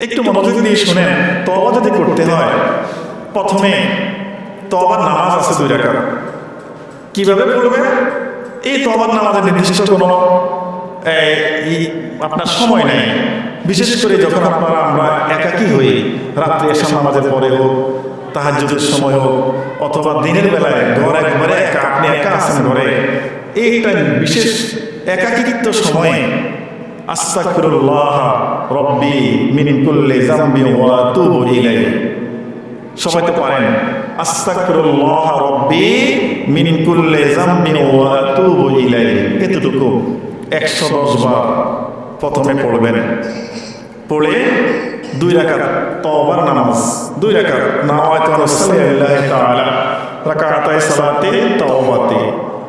একটু মনোযোগ দিয়ে শুনেন। তবা যদি করতে হয় প্রথমে তবার নামাজ আছে দুই রাকাত। কীভাবে পড়বে এই তবার নামাজের নির্দিষ্ট কোনো আপনার সময় নেই। বিশেষ করে যখন আপনারা আমরা একাকী হই রাত্রে এসা নামাজের পরে হোক তাহাজ্জুদের সময় হোক অথবা দিনের বেলায় ঘর একবারে একা আপনি একা আছেন ঘরে এইটা বিশেষ একাকিত্ব সময়ে আস্তাগফিরুল্লাহ রব্বি মিন কুল্লি যামবি ওয়া আতুবু ইলাইহি। সবাই তো পারেন আস্তাগফিরুল্লাহ রব্বি মিন কুল্লি যামবি ওয়া আতুবু ইলাইহি। এতটুকু 110 বার প্রথমে পড়বেন। পড়ে দুই রাকাত তওবার নামাজ, দুই রাকাত নাওয়াইতু রাসূলিল্লাহি তাআলা রাকাতাই সালাতে তাওবাতে।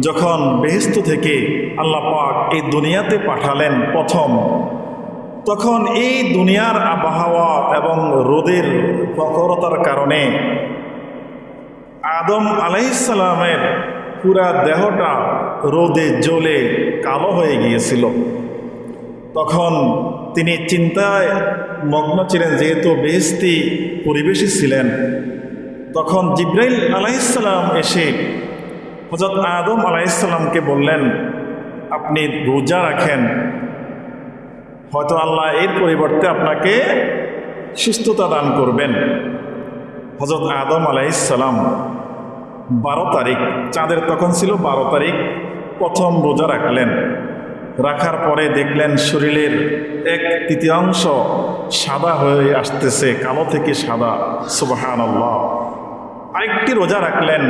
যখন বেহেস্ত থেকে আল্লাহ পাক এই দুনিয়াতে পাঠালেন প্রথম, তখন এই দুনিয়ার আবহাওয়া এবং রোদের প্রখরতার কারণে আদম আলাইসালামের পুরা দেহটা রোদে জ্বলে কালো হয়ে গিয়েছিল। তখন তিনি চিন্তায় মগ্ন ছিলেন, যেহেতু বেহস্তি পরিবেশে ছিলেন। তখন জিব্রাইল আলাইসাল্লাম এসে হজরত আদম আলাইসাল্লামকে বললেন, আপনি রোজা রাখেন, হয়তো আল্লাহ এর পরিবর্তে আপনাকে সুস্থতা দান করবেন। হজরত আদম আলাইসাল্লাম বারো তারিখ, চাঁদের তখন ছিল বারো তারিখ, প্রথম রোজা রাখলেন। রাখার পরে দেখলেন শরীরের এক তৃতীয়াংশ সাদা হয়ে আসতেছে, কালো থেকে সাদা সুবাহান আল্লাহ আরেকটি রোজা রাখলেন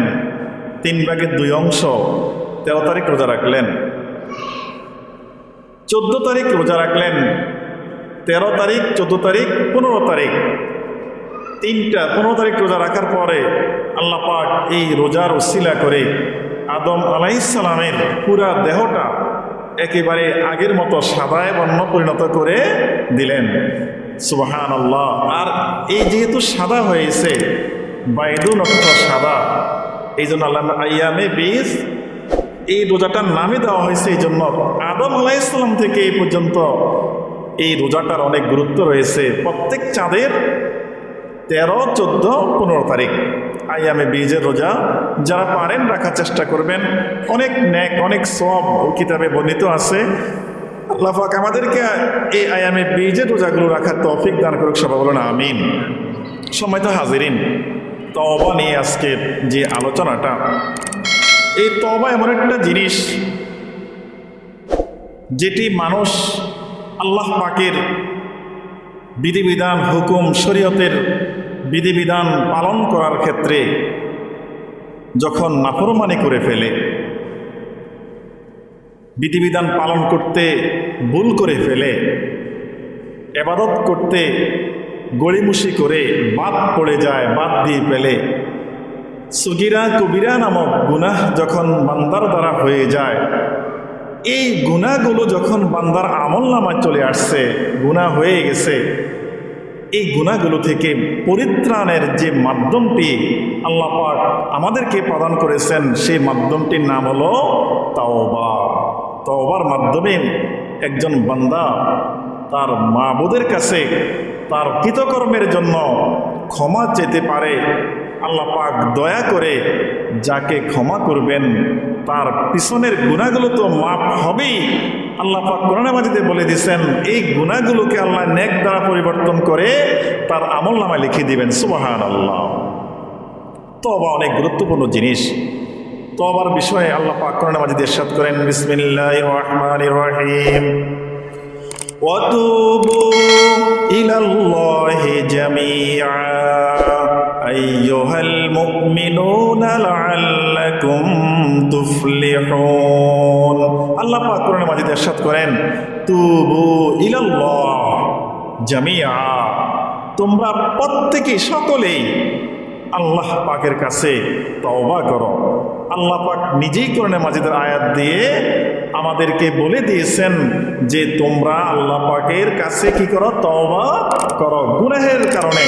তিন ভাগের দুই অংশ তেরো তারিখ রোজা রাখলেন। চোদ্দ তারিখ রোজা রাখলেন। তেরো তারিখ, চোদ্দ তারিখ, পনেরো তারিখ। তিনটা, পনেরো তারিখ রোজা রাখার পরে আল্লাহ পাক এই রোজার ওসিলা করে আদম আলাইসালামের পুরা দেহটা একেবারে আগের মতো সাদায় বর্ণ পরিণত করে দিলেন। সুবাহান আল্লাহ আর এই যেহেতু সাদা হয়েছে বাইদুন অর্থ সাদা এই জন্য আল্লাহ আয়ামে বীজ এই রোজাটার নামে দেওয়া হয়েছে এই জন্য আদম আলাইসালাম থেকে এই পর্যন্ত এই রোজাটার অনেক গুরুত্ব রয়েছে। প্রত্যেক চাঁদের তেরো, চোদ্দ, পনেরো তারিখ আয়ামে বীজের রোজা। যারা পারেন রাখার চেষ্টা করবেন। অনেক ন্যাক, অনেক সব কিতাবে বর্ণিত আছে। আল্লাহ পাক আমাদেরকে এই আয়ামে বীজের রোজাগুলো রাখার তৌফিক দান করুক, সবাই বলুন আমিন। সময় তো হাজিরিন তবা নিয়ে আজকের যে আলোচনাটা, এই তবা এমন একটা জিনিস যেটি মানুষ আল্লাহ পাকের বিধিবিধান, হুকুম, শরীয়তের বিধিবিধান পালন করার ক্ষেত্রে যখন নাফরমানি করে ফেলে, বিধিবিধান পালন করতে ভুল করে ফেলে, এবাদত করতে গড়িমুষি করে বাদ পড়ে যায় বাদ দিয়ে পেলে সুগিরা কবিরা নামক গুনাহ যখন বান্দার দ্বারা হয়ে যায়, এই গুণাগুলো যখন বান্দার আমল নামায় চলে আসছে গুণা হয়ে গেছে, এই গুণাগুলো থেকে পরিত্রাণের যে মাধ্যমটি আল্লাহ পাক আমাদেরকে প্রদান করেছেন, সেই মাধ্যমটির নাম হলো তাওবা। তাওবার মাধ্যমে একজন বান্দা তার মাবুদের কাছে তার কৃতকর্মের জন্য ক্ষমা চেতে পারে। আল্লাহ পাক দয়া করে যাকে ক্ষমা করবেন, তার পিছনের গুণাগুলো তো মাফ হবেই। আল্লাহ পাক কোরআন বলে দিয়েছেন, এই গুণাগুলোকে আল্লাহ নেক দ্বারা পরিবর্তন করে তার আমল নামায় লিখে দিবেন। সুবাহান আল্লাহ তবা অনেক গুরুত্বপূর্ণ জিনিস। তবার বিষয়ে আল্লাহ পাক কোরআন মাজিদ করেন বিসমিল্লাহ রহমান রহিম। ওয়াতুবু إلى الله جميعا أيها المؤمنون لعلكم تفلحون আল্লাহ পাক কোরআনে মাজিদ ইরশাদ করেন তুবু ইলাল্লাহ জামিয়া তোমরা প্রত্যেকে সকলেই আল্লাহ পাকের কাছে তওবা করো। আল্লাহ পাক নিজেই কোরআনে মাজিদের আয়াত দিয়ে আমাদেরকে বলে দিয়েছেন যে তোমরা আল্লাহ পাকের কাছে কি করো? তওবা করো। গুনাহের কারণে।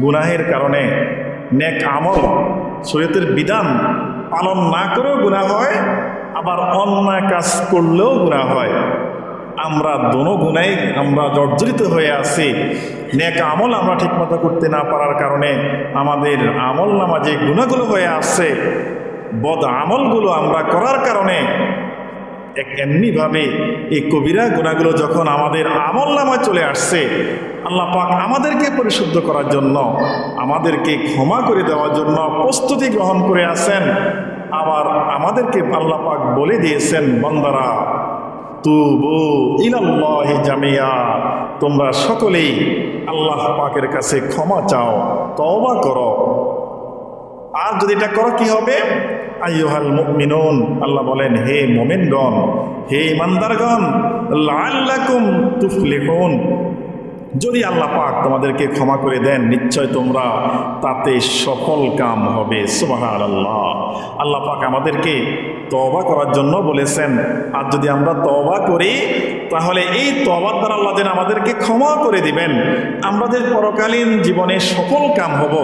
গুনাহের কারণে নেক আমল, শরীয়তের বিধান পালন না করেও গুনাহ হয়, আবার অন্যায় কাজ করলেও গুনাহ হয়। আমরা দোনো গুণাই আমরা জর্জরিত হয়ে আছি। নেক আমল আমরা ঠিকমতো করতে না পারার কারণে আমাদের আমল নামা যে গুণাগুলো হয়ে আসছে, বদ আমলগুলো আমরা করার কারণে এক এমনিভাবে এই কবিরা গুণাগুলো যখন আমাদের আমল নামায় চলে আসছে, আল্লাহ পাক আমাদেরকে পরিশুদ্ধ করার জন্য, আমাদেরকে ক্ষমা করে দেওয়ার জন্য প্রস্তুতি গ্রহণ করে আছেন। আবার আমাদেরকে আল্লাহ পাক বলে দিয়েছেন, বন্দারা তুবু তোমরা সকলেই আল্লাহ পাকের কাছে ক্ষমা চাও, তওবা কর। আর যদি এটা করো, কি হবে? আইহাল মুমিনুন, আল্লাহ বলেন, হে মোমেনগণ, হে ইমানদারগণ লাল্লাকুম তুফলিহুন। যদি আল্লাহ পাক তোমাদেরকে ক্ষমা করে দেন, নিশ্চয় তোমরা তাতে সফল কাম হবে। সুবাহান আল্লাহ আল্লাহ পাক আমাদেরকে তবা করার জন্য বলেছেন, আর যদি আমরা তবা করি, তাহলে এই তবার দ্বারা আল্লাহ যেন আমাদেরকে ক্ষমা করে দিবেন। আমাদের পরকালীন জীবনে সফল কাম হব,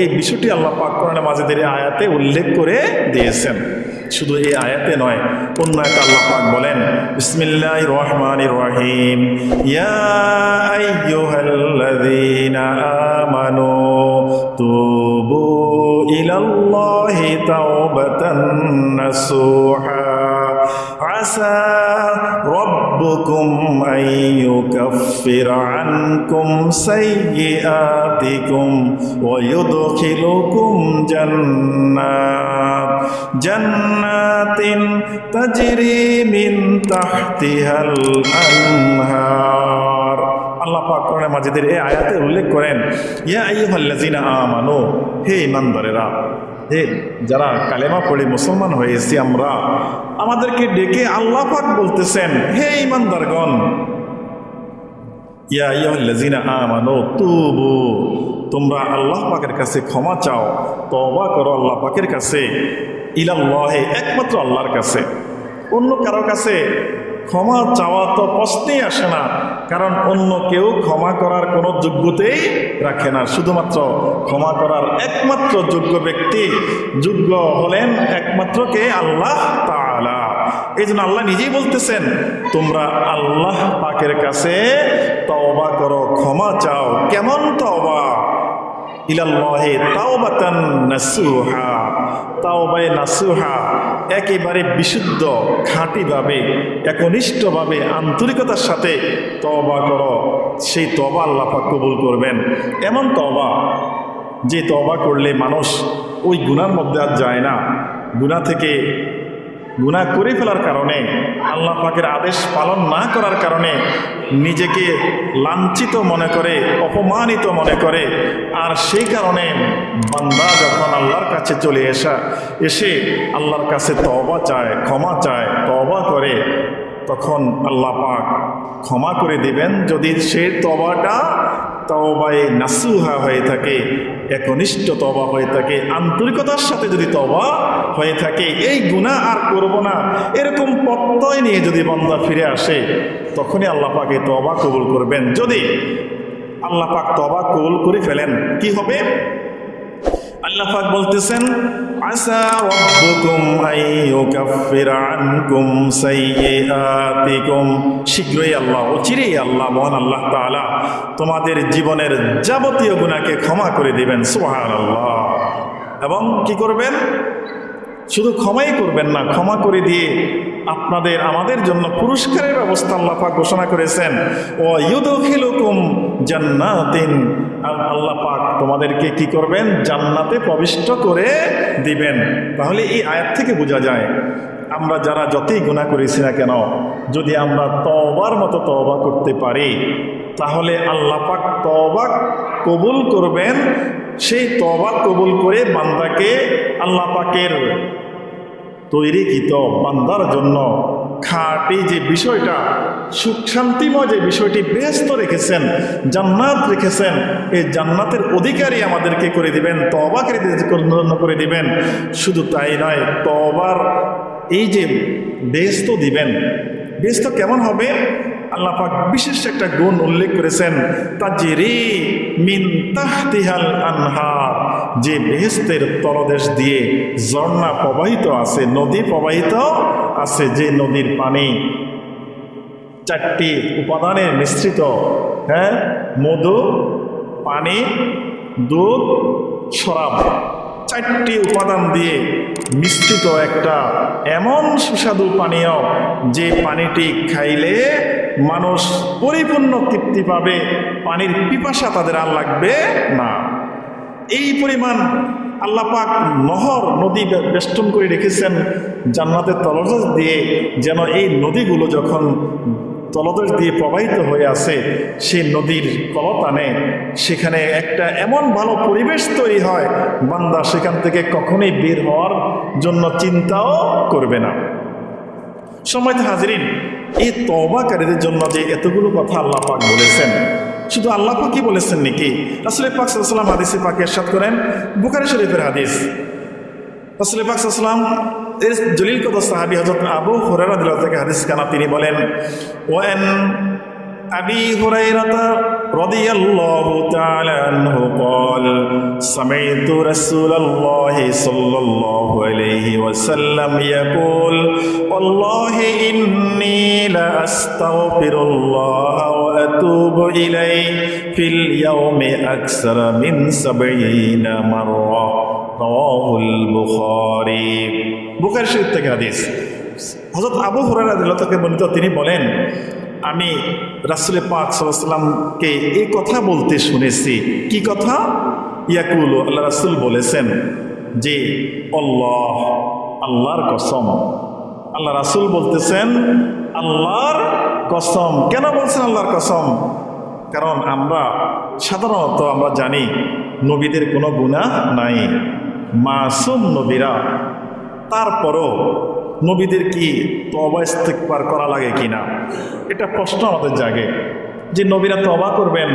এই বিষয়টি আল্লাহ পাক কোরআনে মাঝেদের আয়াতে উল্লেখ করে দিয়েছেন। শুধু এই আয়াতে নয় অন্য একটা আল্লাহ পাক বলেন বিসমিল্লাহির রহমানির রহিম ইয়া আমানু তুবু ইলাল্লাহি তাওবাতান নাসুহা আসা ربكم أن يكفر عنكم سيئاتكم ويدخلكم جنات جنات تجري من تحتها الأنهار আল্লাহ পাক কোরআনে মাজিদের এই আয়াতে উল্লেখ করেন ইয়া আইয়ুহাল্লাযিনা আমানু হে ইমানদারেরা হে যারা কালেমা পড়ে মুসলমান হয়েছি আমরা, আমাদেরকে ডেকে আল্লাহ পাক বলতেছেন, হে ইমানদারগণ ইয়া আইয়ুহাল্লাযিনা আমানু তুবু, তোমরা আল্লাহ পাকের কাছে ক্ষমা চাও, তওবা করো আল্লাহ পাকের কাছে, ইলাল্লাহে, একমাত্র আল্লাহর কাছে। অন্য কারও কাছে ক্ষমা চাওয়া তো প্রশ্নেই আসে না, কারণ অন্য কেউ ক্ষমা করার কোনো যোগ্যতেই রাখে না। শুধুমাত্র ক্ষমা করার একমাত্র যোগ্য ব্যক্তি, যোগ্য হলেন একমাত্র কে? আল্লাহ তাআলা। এই জন্য আল্লাহ নিজেই বলতেছেন, তোমরা আল্লাহ পাকের কাছে তওবা করো, ক্ষমা চাও। কেমন তওবা? ইলাল্লাহে তাওবাতান নাসুহা। তাওবায়ে নাসুহা একেবারে বিশুদ্ধ, খাঁটিভাবে, একনিষ্ঠভাবে, আন্তরিকতার সাথে তবা কর। সেই তবা আল্লাহ কবুল করবেন। এমন তবা যে তবা করলে মানুষ ওই গুণার মধ্যে আর যায় না। গুনা থেকে গুনাহ করে ফেলার কারণে, আল্লাহ পাকের আদেশ পালন না করার কারণে নিজেকে লাঞ্ছিত মনে করে, অপমানিত মনে করে। আর সেই কারণে বান্দা যখন আল্লাহর কাছে চলে আসা এসে আল্লাহর কাছে তবা চায়, ক্ষমা চায় তবা করে, তখন আল্লাহ পাক ক্ষমা করে দিবেন। যদি সে তবাটা তবায় নাসুহা হয়ে থাকে একনিষ্ঠ তবা হয়ে থাকে, আন্তরিকতার সাথে যদি তবা হয়ে থাকে, এই গুণা আর করব না। এরকম প্রত্যয় নিয়ে যদি বন্দা ফিরে আসে, তখনই আল্লাহ পাকে তবা কবুল করবেন। যদি আল্লাহ পাক তবা কবুল করে ফেলেন, কি হবে? আল্লাহ পাক বলতেছেন আসা রব্বুকুম আইয়ুকাফিরা আনকুম সাইয়্যাতিকুম। শীঘ্রই আল্লাহ, অচিরেই আল্লাহ, মহান আল্লাহ তাআলা তোমাদের জীবনের যাবতীয় গুনাহকে ক্ষমা করে দিবেন, সুবহানাল্লাহ। এবং কি করবেন? শুধু ক্ষমাই করবেন না, ক্ষমা করে দিয়ে আপনাদের, আমাদের জন্য পুরস্কারের ব্যবস্থা আল্লাহ পাক ঘোষণা করেছেন। ও ইউদখিলুকুম জান্নাতিন আল্লাহ পাক তোমাদেরকে কি করবেন? জান্নাতে প্রবিষ্ট করে দিবেন। তাহলে এই আয়াত থেকে বোঝা যায়, আমরা যারা যতই গুণা করেছি না কেন, যদি আমরা তবার মতো তবা করতে পারি, তাহলে আল্লাহ পাক তবা কবুল করবেন। সেই তবা কবুল করে বান্দাকে আল্লাহ পাকের তৈরিকৃত বান্দার জন্য। খাঁটি যে বিষয়টা সুখ শান্তিময় যে বিষয়টি ব্যস্ত রেখেছেন, জান্নাত রেখেছেন, এই জান্নাতের অধিকারী আমাদেরকে করে দিবেন তবাকে জন্য করে দিবেন। শুধু তাই নয় তবার এই যে ব্যস্ত দিবেন, ব্যস্ত কেমন হবে? আল্লাহ পাক বিশেষ একটা গুণ উল্লেখ করেছেন, তাজিরি মিন তাহতিহাল আনহার, যে বেহেস্তের তলদেশ দিয়ে ঝর্ণা প্রবাহিত আছে, নদী প্রবাহিত আছে, যে নদীর পানি চারটি উপাদানে মিশ্রিত হ্যাঁ? মধু, পানি, দুধ, শরাব, চারটি উপাদান দিয়ে মিশ্রিত একটা এমন সুস্বাদু পানীয় যে পানিটি খাইলে মানুষ পরিপূর্ণ তৃপ্তি পাবে, পানির পিপাসা তাদের আর লাগবে না। এই পরিমাণ আল্লাপাক নহর নদী বেষ্টন করে রেখেছেন জান্নাতের তলদেশ দিয়ে, যেন এই নদীগুলো যখন তলদেশ দিয়ে প্রবাহিত হয়ে আছে সেই নদীর কলতানে। সেখানে একটা এমন ভালো পরিবেশ তৈরি হয়, বান্দা সেখান থেকে কখনোই বের হওয়ার জন্য চিন্তাও করবে না। সময় হাজিরিন, এই তবাকারীদের জন্য যে এতগুলো কথা আল্লাহ পাক বলেছেন, শুধু আল্লাহ পাক কি বলেছেন নাকি? আসলে পাক সাল্লাম হাদিসে পাকে এরশাদ করেন, বুখারি শরীফের হাদিস। আসলে পাক সাল্লাম এর জলিল কত সাহাবি হজরত আবু হুরারা দিল থেকে হাদিস কানা তিনি বলেন ওয়ান أبي هريرة رضي الله تعالى عنه قال سمعت رسول الله صلى الله عليه وسلم يقول والله إني لأستغفر الله وأتوب إليه في اليوم أكثر من سبعين مرة রওয়াহুল বুখারী। থেকে হাদিস। হযরত আবু হুরায়রা বর্ণিত, তিনি বলেন, আমি রাসুল পাক সাল্লামকে এই কথা বলতে শুনেছি। কি কথা? ইয়াকুল, আল্লাহ রাসুল বলেছেন যে অল্লাহ আল্লাহর কসম। আল্লাহ রাসুল বলতেছেন, আল্লাহর কসম। কেন বলছেন আল্লাহর কসম? কারণ আমরা সাধারণত আমরা জানি, নবীদের কোনো গুণা নাই। মাসুম নবীরা। তারপরও নবীদের কি তবা ইস্তেকবার করা লাগে কিনা? এটা প্রশ্ন আমাদের জাগে। যে নবীরা তবা করবেন,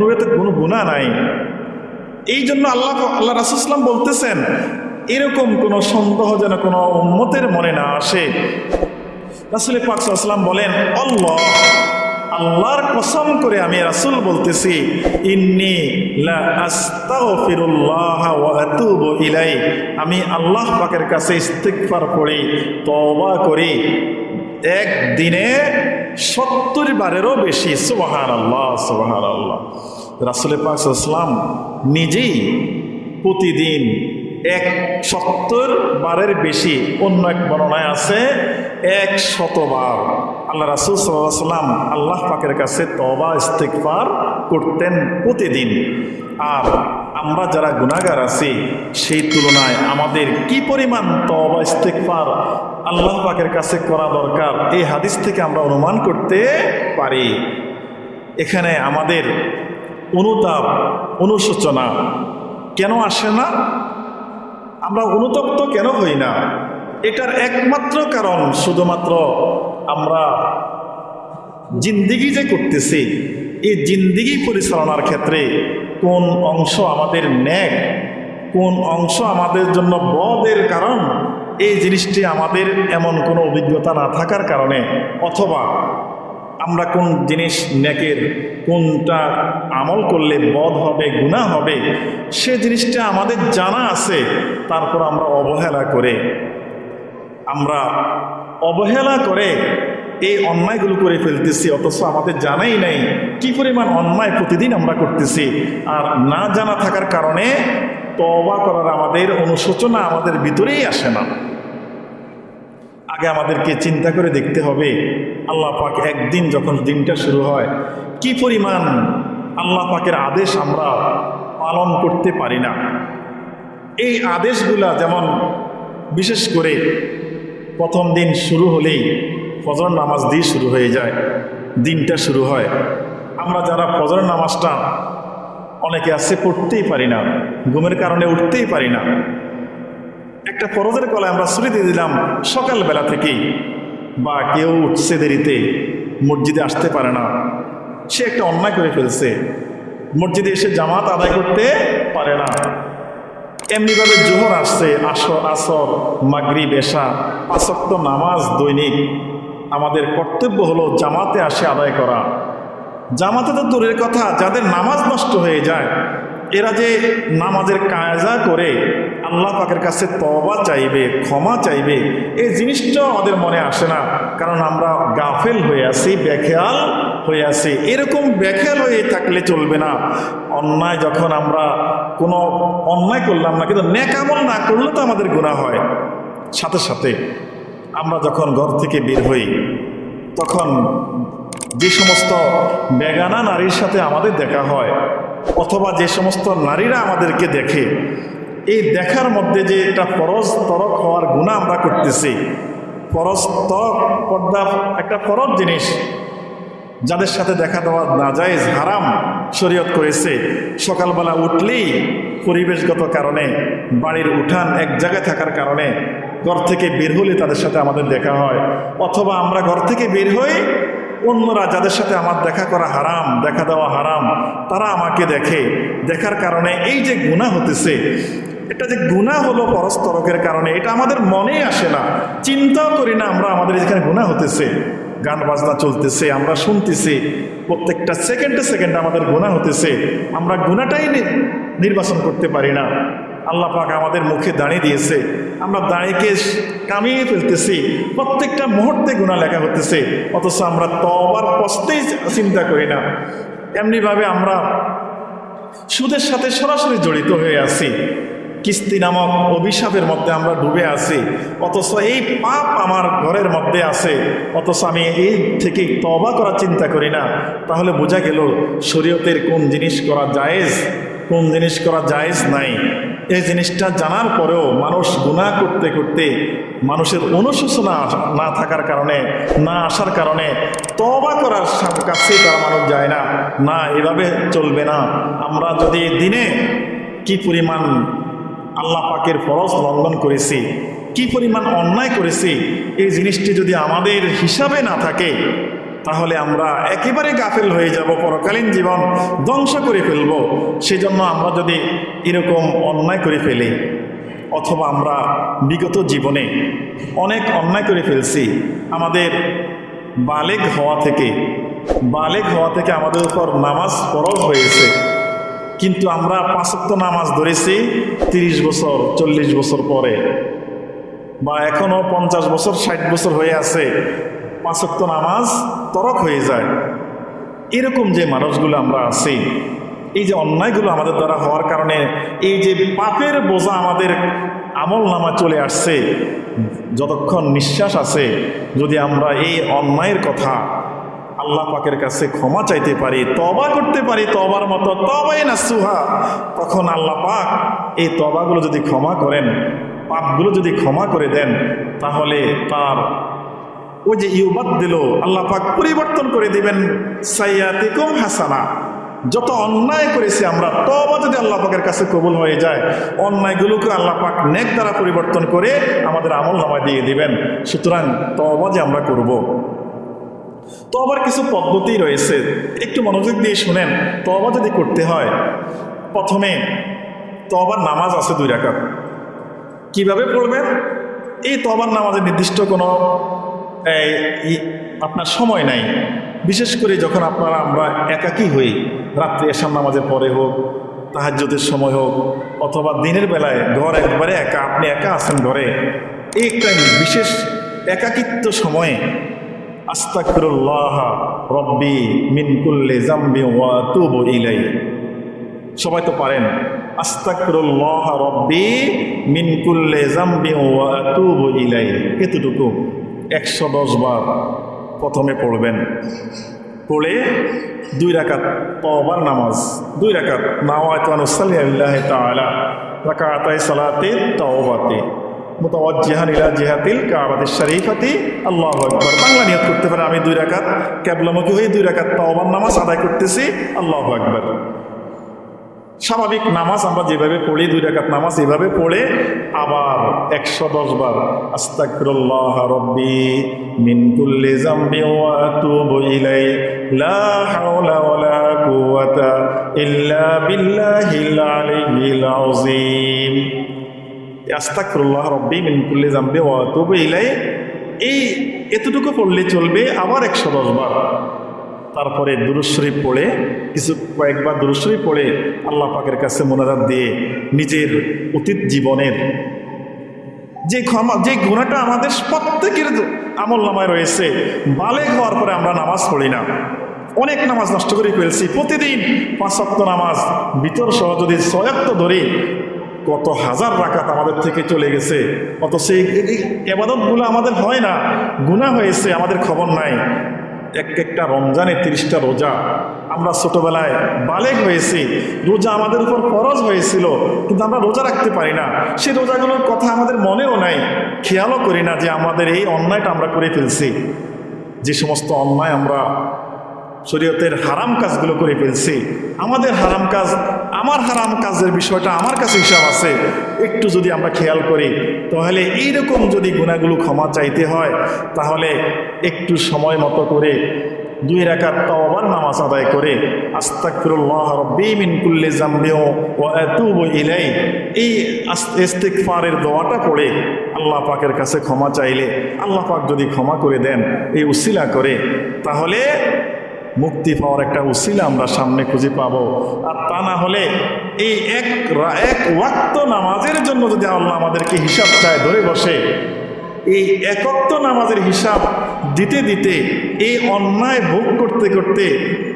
নবীরা তো কোনো গুণা নাই। এই জন্য আল্লাহ আল্লাহ রাসুসলাম বলতেছেন, এরকম কোনো সন্দেহ যেন কোনো উন্মতের মনে না আসে। রাসুল পাকসাল্লাম বলেন অল্লাহ আল্লাহর কসম করে আমি রাসুল বলতেছি, ইন্নি ইলাই আমি আল্লাহ পাকের কাছে ইস্তিগফার করি, তওবা করি। একদিনে সত্তর বারেরও বেশি সুবাহান আল্লাহ সুবাহান আল্লাহ রাসুল পাকসাল্লাম নিজেই প্রতিদিন এক সত্তর বারের বেশি, অন্য এক বর্ণায় আছে এক শতবার আল্লাহ রাসুল সাল্লাম আল্লাহ পাকের কাছে তবা ইস্তেকবার করতেন প্রতিদিন। আর আমরা যারা গুণাগার আছি, সেই তুলনায় আমাদের কি পরিমাণ তবা ইস্তেকবার আল্লাহ পাকের কাছে করা দরকার, এই হাদিস থেকে আমরা অনুমান করতে পারি। এখানে আমাদের অনুতাপ, অনুশোচনা কেন আসে না? আমরা অনুতপ্ত কেন হই না? এটার একমাত্র কারণ শুধুমাত্র আমরা জিন্দিগি যে করতেছি, এই জিন্দিগি পরিচালনার ক্ষেত্রে কোন অংশ আমাদের ন্যাক, কোন অংশ আমাদের জন্য বদের কারণ, এই জিনিসটি আমাদের এমন কোনো অভিজ্ঞতা না থাকার কারণে, অথবা আমরা কোন জিনিস ন্যাকের কোনটা আমল করলে বধ হবে গুণা হবে, সে জিনিসটা আমাদের জানা আছে, তারপর আমরা অবহেলা করে আমরা অবহেলা করে এই অন্যায়গুলো করে ফেলতেছি, অথচ আমাদের জানাই নেই কি পরিমাণ অন্যায় প্রতিদিন আমরা করতেছি। আর না জানা থাকার কারণে তবা করার আমাদের অনুশোচনা আমাদের ভিতরেই আসে না। আগে আমাদেরকে চিন্তা করে দেখতে হবে, আল্লাহ পাক একদিন যখন দিনটা শুরু হয়, কি পরিমাণ আল্লাহ পাকের আদেশ আমরা পালন করতে পারি না। এই আদেশগুলা যেমন বিশেষ করে প্রথম দিন শুরু হলেই ফজর নামাজ দিয়ে শুরু হয়ে যায়, দিনটা শুরু হয়। আমরা যারা ফজর নামাজটা অনেকে আছে, পড়তেই পারি না, ঘুমের কারণে উঠতেই পারি না। একটা ফরজের গলায় আমরা দিয়ে দিলাম, সকালবেলা থেকেই, বা কেউ উঠছে দেরিতে, মসজিদে আসতে পারে না। সে একটা অন্যায় করে ফেলছে, মসজিদে এসে জামাত আদায় করতে পারে না। এমনিভাবে জোহর আসছে, আসর আসর মাগরি বেশা পাঁচক্ত নামাজ দৈনিক। আমাদের কর্তব্য হলো জামাতে আসে আদায় করা। জামাতে তো দূরের কথা, যাদের নামাজ নষ্ট হয়ে যায়, এরা যে নামাজের কায়জা করে আল্লাহ পাকের কাছে তবা চাইবে, ক্ষমা চাইবে, এই জিনিসটা আমাদের মনে আসে না। কারণ আমরা গাফেল হয়ে আছি, বেখেয়াল হয়ে আছি। এরকম বেখেয়াল হয়ে থাকলে চলবে না। অন্যায় যখন আমরা কোনো অন্যায় করলাম না, কিন্তু নেকামল না করলে তো আমাদের গুণা হয়। সাথে সাথে আমরা যখন ঘর থেকে বের হই, তখন যে সমস্ত বেগানা নারীর সাথে আমাদের দেখা হয়, অথবা যে সমস্ত নারীরা আমাদেরকে দেখে, এই দেখার মধ্যে যে একটা ফরজ তরক হওয়ার গুণা আমরা করতেছি, ফরজ পর্দা, একটা ফরজ জিনিস যাদের সাথে দেখা দেওয়া না যায় হারাম শরীয়ত করেছে, সকালবেলা উঠলেই পরিবেশগত কারণে, বাড়ির উঠান এক জায়গায় থাকার কারণে ঘর থেকে বের হলে তাদের সাথে আমাদের দেখা হয়। অথবা আমরা ঘর থেকে বের হই, অন্যরা যাদের সাথে আমার দেখা করা হারাম, দেখা দেওয়া হারাম, তারা আমাকে দেখে। দেখার কারণে এই যে গুণা হতেছে, এটা যে গুণা হলো পরস্তরকের কারণে, এটা আমাদের মনে আসে না। চিন্তাও করি না আমরা আমাদের যেখানে গুণা হতেছে। গান বাজনা চলতেছে, আমরা শুনতেছি। প্রত্যেকটা সেকেন্ডে সেকেন্ডে আমাদের গুণা হতেছে। আমরা গুণাটাই নির্বাচন করতে পারি না। আল্লাহ পাক আমাদের মুখে দাঁড়িয়ে দিয়েছে। আমরা দাঁড়িয়ে কামিয়ে ফেলতেছি। প্রত্যেকটা মুহূর্তে গুণা লেখা হতেছে। অথচ আমরা তবার কষ্টেই চিন্তা করি না। এমনিভাবে আমরা সুদের সাথে সরাসরি জড়িত হয়ে আছি। কিস্তি নামক অভিশাপের মধ্যে আমরা ডুবে আছি। অথচ এই পাপ আমার ঘরের মধ্যে আছে। অথচ আমি এই থেকে তবা করার চিন্তা করি না। তাহলে বোঝা গেল শরীয়তের কোন জিনিস করা জায়েজ, কোন জিনিস করা জায়েজ নাই। এই জিনিসটা জানার পরেও মানুষ গুণা করতে করতে মানুষের অনুশোচনা না থাকার কারণে, না আসার কারণে তবা করার কাছেই তারা মানুষ যায় না। না, এভাবে চলবে না। আমরা যদি দিনে কি পরিমাণ আল্লাহ পাকের ফরজ লঙ্ঘন করেছি, কি পরিমাণ অন্যায় করেছি, এই জিনিসটি যদি আমাদের হিসাবে না থাকে, তাহলে আমরা একেবারে গাফেল হয়ে যাব, পরকালীন জীবন ধ্বংস করে ফেলব। সেজন্য আমরা যদি এরকম অন্যায় করে ফেলি, অথবা আমরা বিগত জীবনে অনেক অন্যায় করে ফেলছি, আমাদের বালেক হওয়া থেকে বালেক হওয়া থেকে আমাদের উপর নামাজ ফরজ হয়েছে। কিন্তু আমরা পাঁচক্ত নামাজ ধরেছি তিরিশ বছর, চল্লিশ বছর পরে। বা এখনও পঞ্চাশ বছর, ষাট বছর হয়ে আছে। পাঁচক্ত নামাজ তরক হয়ে যায়। এরকম যে মানুষগুলো আমরা আছি, এই যে অন্যায়গুলো আমাদের দ্বারা হওয়ার কারণে, এই যে পাপের বোঝা আমাদের আমল নামা চলে আসছে, যতক্ষণ নিঃশ্বাস আছে, যদি আমরা এই অন্যায়ের কথা আল্লাহ পাকের কাছে ক্ষমা চাইতে পারি তবা করতে পারি তবার মতো তবাই না সুহা তখন আল্লাহ পাক এই তবাগুলো যদি ক্ষমা করেন, পাপগুলো যদি ক্ষমা করে দেন, তাহলে তার ওই যে ইউবাদ দিল, আল্লাহ পাক পরিবর্তন করে দিবেন। সাইয়াতিকুম হাসানা। যত অন্যায় করেছি আমরা তবা যদি আল্লাহ পাকের কাছে কবুল হয়ে যায়, অন্যায়গুলোকে আল্লাহ পাক নেক দ্বারা পরিবর্তন করে আমাদের আমল নামায় দিয়ে দিবেন। সুতরাং তবা যে আমরা করব। তবার কিছু পদ্ধতি রয়েছে। একটু মনোযোগ দিয়ে শুনেন তবা যদি করতে হয়। প্রথমে তবার নামাজ আছে দুই রাকাত। কীভাবে পড়বেন? এই তবার নামাজের নির্দিষ্ট কোনো আপনার সময় নাই। বিশেষ করে যখন আপনারা, আমরা একাকী হই, রাত্রি এসাম নামাজের পরে হোক তাহাজ্যদের সময় হোক, অথবা দিনের বেলায় ঘর একবারে একা, আপনি একা আছেন ঘরে, এই একটা বিশেষ একাকিত্ব সময়ে আস্তাকফিরুল্লাহ রব্বি মিন কুল্লি জামবি ওয়া তুবু ইলাই সবাই তো পারেন। আস্তাকফিরুল্লাহ রব্বি মিন কুল্লি যামবি ওয়া আতুবু ইলাইহি। এতটুকু একশো দশ বার প্রথমে পড়বেন। পড়ে দুই রাকাত তওবার নামাজ, দুই রাকাত নাওয়াত আনুসাল্লি আল্লাহ তাআলা, রাকাতাই সালাতে তাওবাতে। আল্লাহু করতে পারে, আমি দুই দুই রাকাত করতেছি। আল্লাহু স্বাভাবিক নামাজ আমরা যেভাবে পড়ি, দুই রাকাত নামাজ এভাবে পড়ে, আবার একশো দশ বার আতুবু লা হাওলা ওয়ালা কুওয়াতা ইল্লা বিল্লাহিল আলিয়্যিল আযীম। আস্তাগফিরুল্লাহ রব্বি মিন কুল্লি যামবি ওয়া আতুবু ইলাই এই এতটুকু পড়লে চলবে আবার একশো দশ বার। তারপরে দুরুশরীফ পড়ে, কিছু কয়েকবার দুরুশরীফ পড়ে আল্লাহ পাকের কাছে মোনাজাত দিয়ে নিজের অতীত জীবনের যে ক্ষমা, যে গুণাটা আমাদের প্রত্যেকের আমল নামায় রয়েছে বালে হওয়ার পরে আমরা নামাজ পড়ি না। অনেক নামাজ নষ্ট করে ফেলছি। প্রতিদিন পাঁচক্ত নামাজ ভিতর সহ যদি ছয়াক্ত ধরে কত হাজার রাকাত আমাদের থেকে চলে গেছে। অত সেই এবাদতগুলো আমাদের হয় না। গুণা হয়েছে, আমাদের খবর নাই। এক একটা রমজানে তিরিশটা রোজা। আমরা ছোটবেলায় বালেক হয়েছি। রোজা আমাদের উপর ফরজ হয়েছিল, কিন্তু আমরা রোজা রাখতে পারি না। সেই রোজাগুলোর কথা আমাদের মনেও নাই। খেয়ালও করি না যে আমাদের এই অন্যায়টা আমরা করে ফেলছি। যে সমস্ত অন্যায় আমরা শরীয়তের হারাম কাজগুলো করে ফেলছি। আমাদের হারাম কাজ, আমার হারাম কাজের বিষয়টা আমার কাছে হিসাব আছে। একটু যদি আমরা খেয়াল করি, তাহলে এইরকম যদি গুণাগুলো ক্ষমা চাইতে হয়, তাহলে একটু সময় মতো করে দুই রাকাত তাওবার নামাজ আদায় করে, আস্তাগফিরুল্লাহ রব্বি মিন কুল্লি জামবিও ওয়া আতুবু ইলাই এই ইস্তিগফারের দোয়াটা পড়ে আল্লাহ পাকের কাছে ক্ষমা চাইলে, আল্লাহ পাক যদি ক্ষমা করে দেন, এই উসিলা করে, তাহলে মুক্তি পাওয়ার একটা উসিলা আমরা সামনে খুঁজে পাব। আর তা না হলে এই এক এক ওয়াক্ত নামাজের জন্য যদি আল্লাহ আমাদেরকে হিসাব চায় ধরে বসে, এই একত্ব নামাজের হিসাব দিতে দিতে এই অন্যায় ভোগ করতে করতে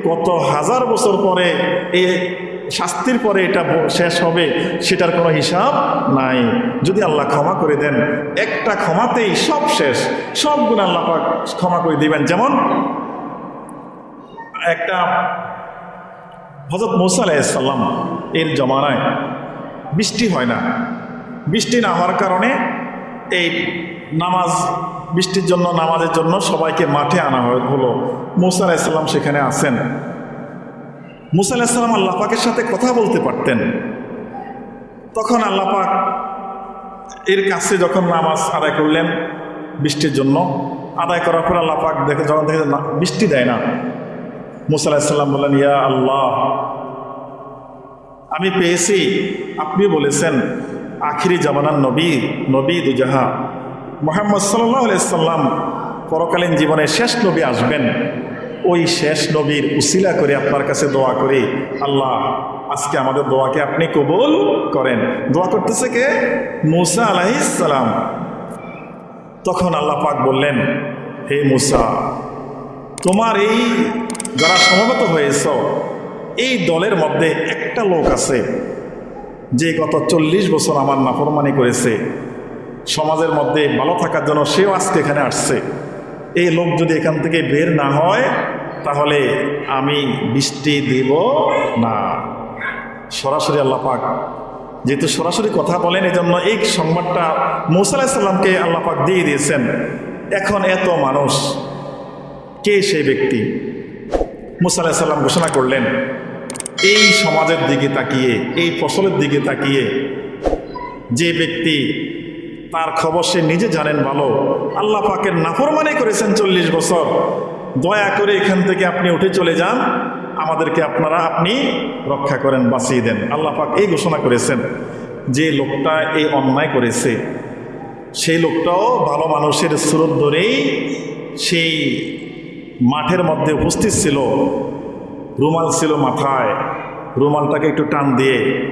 কত হাজার বছর পরে এই শাস্তির পরে এটা শেষ হবে, সেটার কোনো হিসাব নাই। যদি আল্লাহ ক্ষমা করে দেন, একটা ক্ষমাতেই সব শেষ। সব গুণ আল্লাহ ক্ষমা করে দিবেন। যেমন একটা হজরত মৌসা আলাইসাল্লাম এর জমানায় বৃষ্টি হয় না। বৃষ্টি না হওয়ার কারণে এই নামাজ, বৃষ্টির জন্য, নামাজের জন্য সবাইকে মাঠে আনা হয়- হলো। মৌসা আলাইসাল্লাম সেখানে আসেন মুসা আলাইসাল্লাম আল্লাহ পাকের সাথে কথা বলতে পারতেন। তখন আল্লাহ পাক এর কাছে যখন নামাজ আদায় করলেন বৃষ্টির জন্য, আদায় করার পর আল্লাহ পাক দেখে যখন দেখে বৃষ্টি দেয় না। মুসা আলাহিসাল্লাম বললেন, ইয়া আল্লাহ। আমি পেয়েছি। আপনি বলেছেন, আখিরি জামানার নবী নবী দুজাহা। মোহাম্মদ সাল্লাহ পরকালীন জীবনে শেষ নবী আসবেন। ওই শেষ নবীর উসিলা করে আপনার কাছে দোয়া করি, আল্লাহ, আজকে আমাদের দোয়াকে আপনি কবুল করেন। দোয়া করতেছে কে? মুসা আলাইসালাম তখন আল্লাহ পাক বললেন, হে মুসা, তোমার এই যারা সমবেত হয়েছ, এই দলের মধ্যে একটা লোক আছে, যে গত চল্লিশ বছর আমার নাফরমানি করেছে। সমাজের মধ্যে ভালো থাকার জন্য সেও আজকে এখানে আসছে। এই লোক যদি এখান থেকে বের না হয়, তাহলে আমি বৃষ্টি দেব না। সরাসরি আল্লাহ পাক, যেহেতু সরাসরি কথা বলেন এই জন্য এই সংবাদটা মৌসা আলাহিসাল্লামকে দিয়ে দিয়েছেন। এখন এত মানুষ, কে সেই ব্যক্তি? মুসা ঘোষণা করলেন, এই সমাজের দিকে তাকিয়ে, এই ফসলের দিকে তাকিয়ে যে ব্যক্তি তার খবর সে নিজে জানেন ভালো, আল্লাহ পাকের নাফরমানি করেছেন চল্লিশ বছর, দয়া করে এখান থেকে আপনি উঠে চলে যান, আমাদেরকে আপনারা আপনি রক্ষা করেন, বাঁচিয়ে দেন। আল্লাহ পাক এই ঘোষণা করেছেন, যে লোকটা এই অন্যায় করেছে, সেই লোকটাও ভালো মানুষের স্রোত ধরেই সেই মাঠের মধ্যে উপস্থিত ছিল। রুমাল ছিল মাথায়। রুমালটাকে একটু টান দিয়ে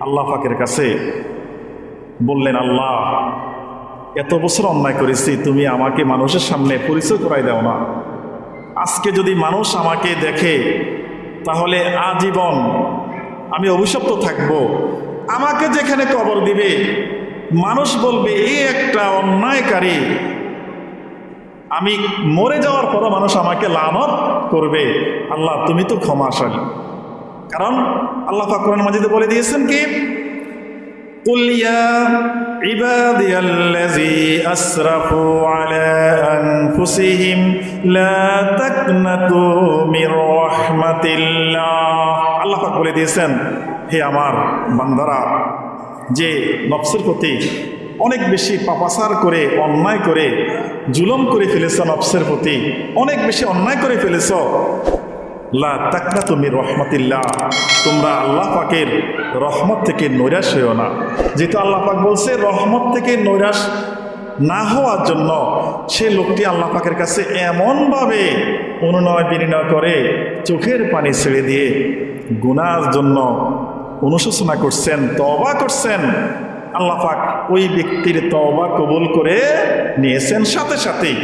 আল্লাহ পাকের কাছে বললেন, আল্লাহ, এত বছর অন্যায় করেছি, তুমি আমাকে মানুষের সামনে পরিচয় করাই দাও না। আজকে যদি মানুষ আমাকে দেখে, তাহলে আজীবন আমি অভিশপ্ত থাকব। আমাকে যেখানে কবর দিবে, মানুষ বলবে এই একটা অন্যায়কারী। আমি মরে যাওয়ার পরও মানুষ আমাকে লানত করবে আল্লাহ তুমি তো ক্ষমাশালী কারণ আল্লাহ ফাকরান মাজিদে বলে দিয়েছেন কি قل يا عبادي الذي أسرفوا على أنفسهم لا تقنطوا من رحمة الله আল্লাহ পাক বলে দিয়েছেন হে আমার বান্দারা যে নফসের প্রতি অনেক বেশি পাপাসার করে, অন্যায় করে, জুলম করে ফেলেছ নফসের প্রতি। অনেক বেশি অন্যায় করে ফেলেছ। লা তাকনা তুমি রহমতিল্লাহ। তোমরা আল্লাহ পাকের রহমত থেকে নৈরাশ হইও না। যেহেতু আল্লাহ পাক বলছে, রহমত থেকে নৈরাশ না হওয়ার জন্য সে লোকটি আল্লাহ পাকের কাছে এমনভাবে অনুনয় বিনিময় করে, চোখের পানি ছেড়ে দিয়ে গুনার জন্য অনুশোচনা করছেন তবা করছেন। আল্লাহ পাক ওই ব্যক্তির তবা কবুল করে নিয়েছেন। সাথে সাথেই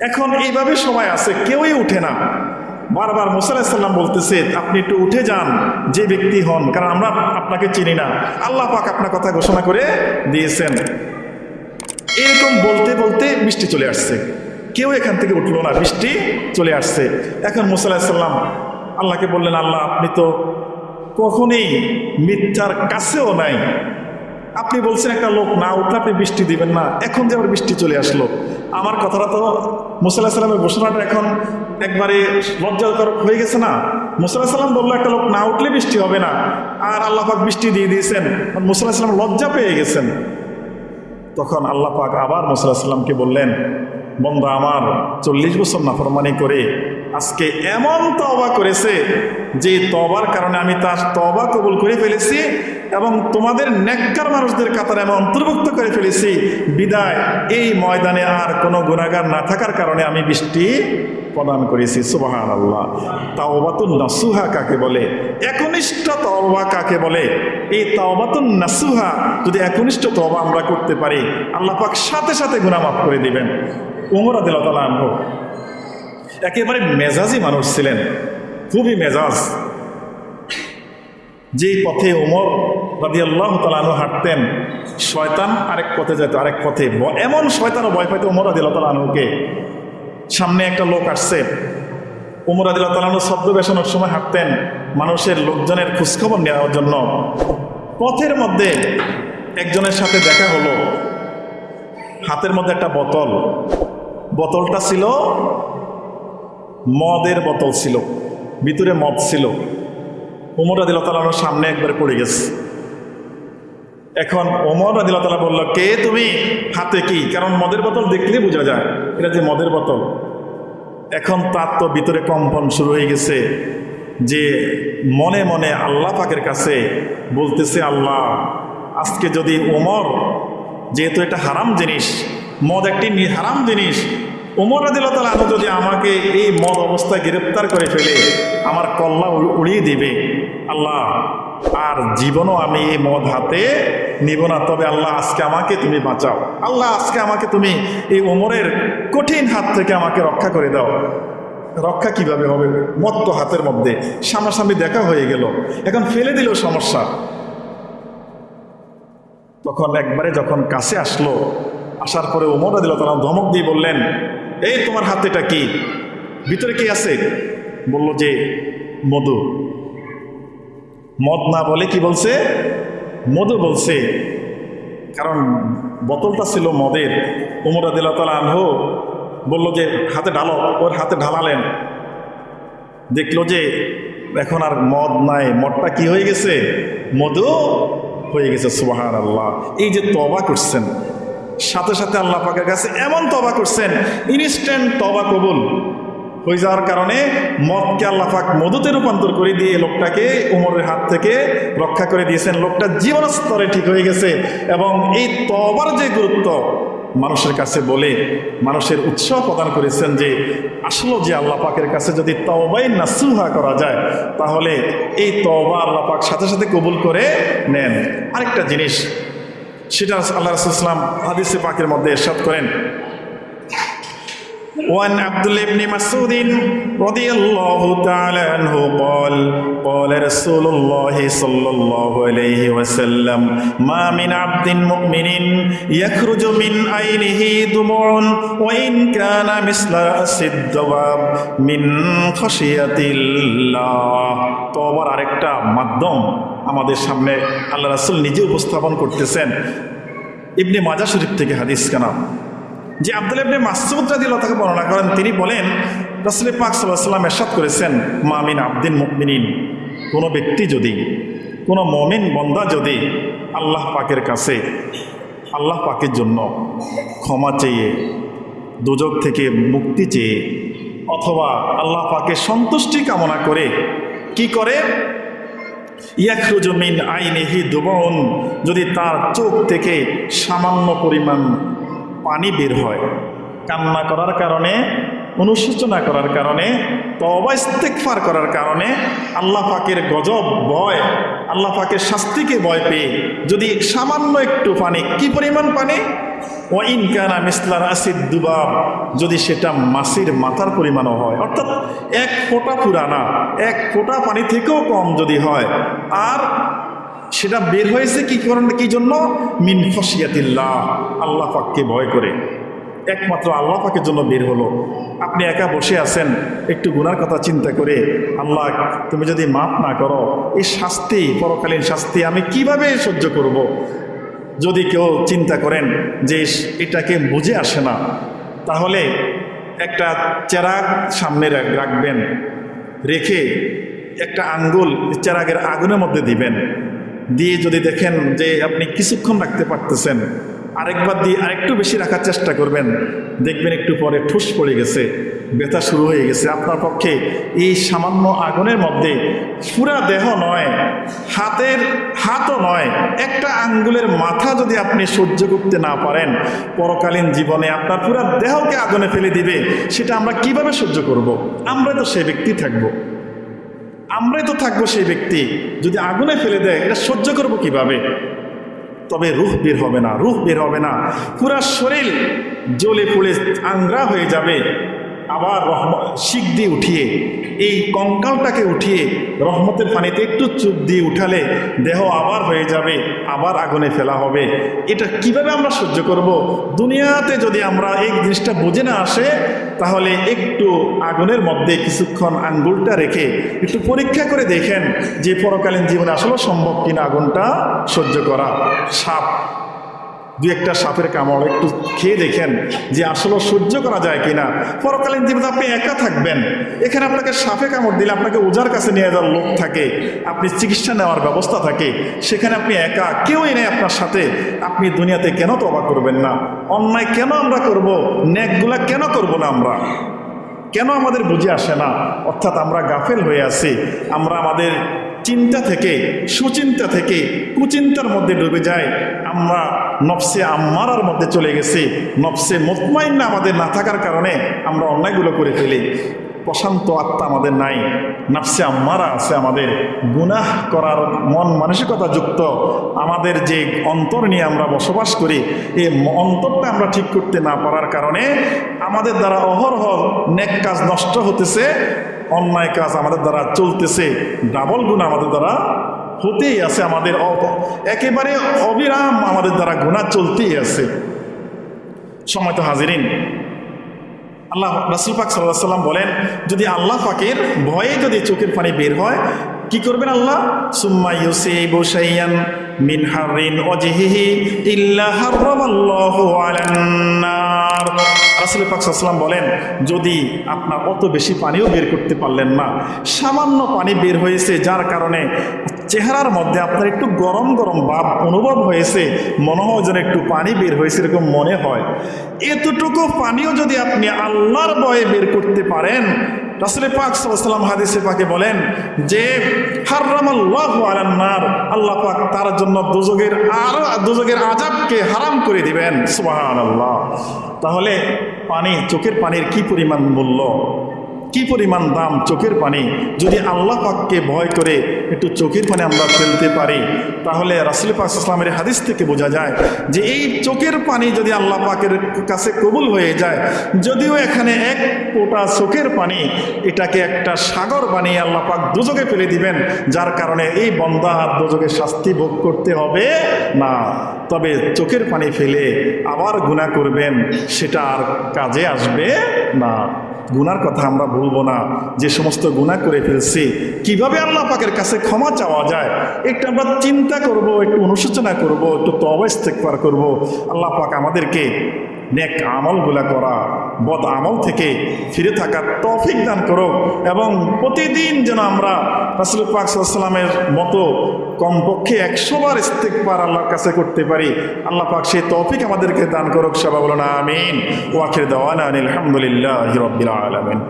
এখন এইভাবে সময় আছে, কেউই উঠে না। বারবার মুসাল্লাম বলতেছে, আপনি একটু উঠে যান, যে ব্যক্তি হন। কারণ আমরা আপনাকে চিনি না। আল্লাহ পাক আপনার কথা ঘোষণা করে দিয়েছেন। এরকম বলতে বলতে বৃষ্টি চলে আসছে। কেউ এখান থেকে উঠল না, বৃষ্টি চলে আসছে। এখন মুসাল্লাম আল্লাহকে বললেন, আল্লাহ, আপনি তো কখনই মিথ্যার কাছেও নাই। আপনি বলছেন একটা লোক, না, উঠলে আপনি বৃষ্টি দিবেন না। এখন যে আবার বৃষ্টি চলে আসলো। আমার কথাটা তো মুসাল্লাহ সাল্লামের ঘোষণাটা এখন একবারে লজ্জাকর হয়ে গেছে না। মুসাল্লাহ সাল্লাম বলল, একটা লোক না উঠলে বৃষ্টি হবে না। আর আল্লাহ পাক বৃষ্টি দিয়ে দিয়েছেন। মুসাল্লাহ সাল্লাম লজ্জা পেয়ে গেছেন। তখন আল্লাহ পাক আবার মুসাল্লাহ সাল্লামকে বললেন, বন্ধা, আমার চল্লিশ বছর নাফরমানি করে আজকে এমন তবা করেছে যে তবার কারণে আমি তার তবা কবুল করে ফেলেছি। এবং তোমাদের নেককার মানুষদের কাতারে আমি অন্তর্ভুক্ত করে ফেলেছি। বিদায়, এই ময়দানে আর কোনো গুণাগার না থাকার কারণে আমি বৃষ্টি প্রদান করেছি সুবাহান আল্লাহ তাওবাতুন নাসুহা কাকে বলে? একনিষ্ঠ তওবা কাকে বলে? এই তাওবাতুন নাসুহা, যদি একনিষ্ঠ তওবা আমরা করতে পারি, আল্লাহ পাক সাথে সাথে গুনাহ মাফ করে দিবেন। উমর আদিল্লাহ তালা আনহ, একেবারে মেজাজি মানুষ ছিলেন, খুবই মেজাজ। যেই পথে ওমর রাদি আল্লাহ তালু হাঁটতেন, শয়তান আরেক পথে যেত আরেক পথে। এমন শয়তানও ভয় পাইতো ওমর রাদি আল্লাহ তালুকে সামনে একটা লোক আসছে। ওমর আদিল্লাহ তালানু শব্দ বেসানোর সময় হাঁটতেন, মানুষের লোকজনের খোঁজখবর নেওয়ার জন্য। পথের মধ্যে একজনের সাথে দেখা হলো। হাতের মধ্যে একটা বোতল। বোতলটা ছিল মদের বোতল ছিল, ভিতরে মদ ছিল। উমর আদিল্লাহ তালানোর সামনে একবার পড়ে গেছে। এখন ওমর আদিল্লাহ তালা বলল, কে তুমি? হাতে কি? কারণ মদের বোতল দেখলেই বোঝা যায়, এটা যে মদের বোতল। এখন তার তো ভিতরে কম্পন শুরু হয়ে গেছে যে মনে মনে আল্লাহ পাকের কাছে বলতেছে, আল্লাহ, আজকে যদি ওমর, যেহেতু এটা হারাম জিনিস, মদ একটি হারাম জিনিস ওমর আদিল্লাহ আনু যদি আমাকে এই মদ অবস্থায় গ্রেপ্তার করে ফেলে, আমার কল্লা উড়- উড়িয়ে দিবে। আল্লাহ, আর জীবনও আমি এই মদ হাতে নিব না। তবে আল্লাহ, আজকে আমাকে তুমি বাঁচাও। আল্লাহ, আজকে আমাকে তুমি এই ওমরের কঠিন হাত থেকে আমাকে রক্ষা করে দাও। রক্ষা কীভাবে হবে? মদ তো হাতের মধ্যে। সামনাসামনি দেখা হয়ে গেল। এখন ফেলে দিল সমস্যা। তখন একবারে যখন কাছে আসলো, আসার পরে ওমর তারা ধমক দিয়ে বললেন এই তোমার হাতেটা কি? ভিতরে কি আছে? বলল যে, মধু। মদ না বলে কি বলছে? মধু বলছে। কারণ বোতলটা ছিল মদের। উমর আদিল্লা তালা আনহো বলল যে, হাতে ঢালো, ওর হাতে ঢালালেন। দেখল যে, এখন আর মদ নাই। মদটা কি হয়ে গেছে? মধু হয়ে গেছে সুবাহান আল্লাহ এই যে তবা করছেন সাথে সাথে আল্লাহ পাকের কাছে এমন তবা করছেন ইনস্ট্যান্ট তবা কবুল। হয়ে যাওয়ার কারণে মদকে আল্লাহ পাক মধুতে রূপান্তর করে দিয়ে লোকটাকে উমরের হাত থেকে রক্ষা করে দিয়েছেন। লোকটা জীবন স্তরে ঠিক হয়ে গেছে এবং এই তবার যে গুরুত্ব মানুষের কাছে বলে, মানুষের উৎসাহ প্রদান করেছেন যে, আসলে যে আল্লাহ পাকের কাছে যদি তবাই নাসুহা করা যায়, তাহলে এই তবা আল্লাহ পাক সাথে সাথে কবুল করে নেন। আরেকটা জিনিস সেটা আল্লাহ রসুলাম হাদিসে পাকের মধ্যে এরশাদ করেন وعن عبد الله بن مسعود رضي الله تعالى عنه قال قال رسول الله صلى الله عليه وسلم ما من عبد مؤمن يخرج من عينه دموع وإن كان مثل رأس الدواب من خشية الله তবার আরেকটা মাধ্যম আমাদের সামনে আল্লাহ রাসুল নিজে উপস্থাপন করতেছেন। ইবনে মাজা শরীফ থেকে হাদিস কানা যে আব্দুল ইবনে মাসুদ রাদিয়াল্লাহু তাকে বর্ণনা করেন, তিনি বলেন, রাসূল পাক আলাইহি সাল্লাম ইরশাদ করেছেন মামিন আব্দিন মুমিনিন। কোনো ব্যক্তি যদি, কোনো মমিন বন্দা যদি আল্লাহ পাকের কাছে, আল্লাহ পাকের জন্য ক্ষমা চেয়ে, দুজক থেকে মুক্তি চেয়ে, অথবা আল্লাহ পাকে সন্তুষ্টি কামনা করে, কি করে? ইয়াখরুজু মিন আইনিহি দুবন যদি তার চোখ থেকে সামান্য পরিমাণ পানি বের হয়। কান্না করার কারণে অনুশোচনা করার কারণে তবা ইস্তেকফার করার কারণে আল্লাহ পাকের গজব ভয়, আল্লাহ পাকের শাস্তিকে ভয় পেয়ে যদি সামান্য একটু পানি, কি পরিমাণ পানি? ও ইনকানা মিসলার আসিদ দুবাব, যদি সেটা মাসির মাথার পরিমাণও হয়, অর্থাৎ এক ফোঁটা পুরানা, এক ফোঁটা পানি থেকেও কম যদি হয়, আর সেটা বের হয়েছে কি কারণে, কি জন্য? মিন ফসিয়াতিল্লাহ আল্লাহ পাককে ভয় করে। একমাত্র আল্লাহ পাকের জন্য বের হলো আপনি একা বসে আছেন, একটু গুনার কথা চিন্তা করে, আল্লাহ, তুমি যদি মাফ না করো, এই শাস্তি, পরকালীন শাস্তি আমি কীভাবে সহ্য করব। যদি কেউ চিন্তা করেন যে এটাকে বুঝে আসে না, তাহলে একটা চেরাগ সামনে রাখ- রাখবেন, রেখে একটা আঙ্গুল চেরাগের আগুনের মধ্যে দিবেন দিয়ে যদি দেখেন যে আপনি কিছুক্ষণ রাখতে পারতেছেন আরেকবার দিয়ে আরেকটু বেশি রাখার চেষ্টা করবেন। দেখবেন একটু পরে ঠুস পড়ে গেছে, ব্যথা শুরু হয়ে গেছে। আপনার পক্ষে এই সামান্য আগুনের মধ্যে পুরা দেহ নয়, হাতের হাতও নয়, একটা আঙ্গুলের মাথা যদি আপনি সহ্য করতে না পারেন, পরকালীন জীবনে আপনার পুরা দেহকে আগুনে ফেলে দিবে। সেটা আমরা কীভাবে সহ্য করব। আমরা তো সেই ব্যক্তি থাকব। আমরাই তো থাকব সেই ব্যক্তি। যদি আগুনে ফেলে দেয়, এটা সহ্য করব কীভাবে? তবে রুখ বের হবে না রুখ বের হবে না। পুরা শরীর জ্বলে পুড়ে আংরা হয়ে যাবে। আবার শিক দিয়ে উঠিয়ে, এই কঙ্কালটাকে উঠিয়ে রহমতের পানিতে একটু চুপ দিয়ে উঠালে দেহ আবার হয়ে যাবে, আবার আগুনে ফেলা হবে। এটা কীভাবে আমরা সহ্য করব? দুনিয়াতে যদি আমরা এই জিনিসটা বুঝে না আসে, তাহলে একটু আগুনের মধ্যে কিছুক্ষণ আঙ্গুলটা রেখে একটু পরীক্ষা করে দেখেন যে পরকালীন জীবনে আসলে সম্ভব কিনা আগুনটা সহ্য করা। সাপ দু একটা সাপের কামড় একটু খেয়ে দেখেন যে আসলে সহ্য করা যায় কিনা। পরকালীন জীবনে আপনি একা থাকবেন। এখানে আপনাকে সাপে কামড় দিলে আপনাকে ওজার কাছে নিয়ে যাওয়ার লোক থাকে, আপনি চিকিৎসা নেওয়ার ব্যবস্থা থাকে, সেখানে আপনি একা কেউই নেই আপনার সাথে। আপনি দুনিয়াতে কেন তবা করবেন না? অন্যায় কেন আমরা করব? নেকগুলা কেন করব না আমরা? কেন আমাদের বুঝে আসে না? অর্থাৎ আমরা গাফেল হয়ে আছি। আমরা আমাদের চিন্তা থেকে, সুচিন্তা থেকে, কুচিন্তার মধ্যে ডুবে যায়। আমরা নফসে আম্মারার মধ্যে চলে গেছি। নফসে মোতমাইন্না আমাদের না থাকার কারণে আমরা অন্যায়গুলো করে ফেলি। প্রশান্ত আত্মা আমাদের নাই, নাফসে আম্মারা আছে আমাদের। গুনাহ করার মন মানসিকতা যুক্ত আমাদের যে অন্তর নিয়ে আমরা বসবাস করি, এই অন্তরটা আমরা ঠিক করতে না পারার কারণে আমাদের দ্বারা অহরহ নেক কাজ নষ্ট হতেছে, অন্যায় কাজ আমাদের দ্বারা চলতেছে, ডাবল গুণ আমাদের দ্বারা হতেই আছে আমাদের একেবারে অবিরাম আমাদের দ্বারা গুণা চলতেই আছে। সময় তো হাজিরিন। আল্লাহ রাসুল পাক সাল্লাহ সাল্লাম বলেন, যদি আল্লাহ পাকের ভয়ে যদি চোখের পানি বের হয়, কি করবেন আল্লাহ? সুম্মা বলেন, যদি আপনার অত বেশি পানিও বের করতে পারলেন না, সামান্য পানি বের হয়েছে যার কারণে চেহারার মধ্যে আপনার একটু গরম গরম ভাব অনুভব হয়েছে, মনে হয় যেন একটু পানি বের হয়েছে এরকম মনে হয়। এতটুকু পানিও যদি আপনি আল্লাহর বয়ে বের করতে পারেন রাসুল পাক সাল্লাম হাদিসে পাকে বলেন যে, হারামাল্লাহু আলান্নার আল্লাহ পাক তার জন্য দুযোগের আরও, দুযোগের আজাবকে হারাম করে দিবেন। সুবাহ সুবহানাল্লাহ। তাহলে পানি, চোখের পানির কি পরিমাণ মূল্য? কি পরিমাণ দাম চোখের পানি? যদি আল্লাহ পাককে ভয় করে একটু চোখের পানি আমরা ফেলতে পারি, তাহলে রাসুল পাক ইসলামের হাদিস থেকে বোঝা যায় যে এই চোখের পানি যদি আল্লাহ পাকের কাছে কবুল হয়ে যায়, যদিও এখানে এক ফোঁটা চোখের পানি, এটাকে একটা সাগর বানিয়ে আল্লাহ পাক দুযোগে ফেলে দিবেন, যার কারণে এই বন্দা আর দুযোগে শাস্তি ভোগ করতে হবে না। তবে চোখের পানি ফেলে আবার গুণা করবেন, সেটা আর কাজে আসবে না। গুনার কথা আমরা বলব না। যে সমস্ত গুণা করে ফেলছি, কীভাবে আল্লাহ পাকের কাছে ক্ষমা চাওয়া যায়, একটু আমরা চিন্তা করব, একটু অনুশোচনা করব, একটু তো ইস্তেকবার করব। আল্লাহ পাক আমাদেরকে নেক আমলগুলা করা, বদ আমল থেকে ফিরে থাকার তফিক দান করুক এবং প্রতিদিন যেন আমরা রাসুল পাক সাল্লামের মতো কমপক্ষে একশোবার ইস্তেক পার আল্লাহর কাছে করতে পারি। আল্লাহ পাক সেই তৌফিক আমাদেরকে দান করুক, সবাই বলো না আমিন ওয়াখির দেওয়ান আলহামদুলিল্লাহ হিরবিল আলমিন।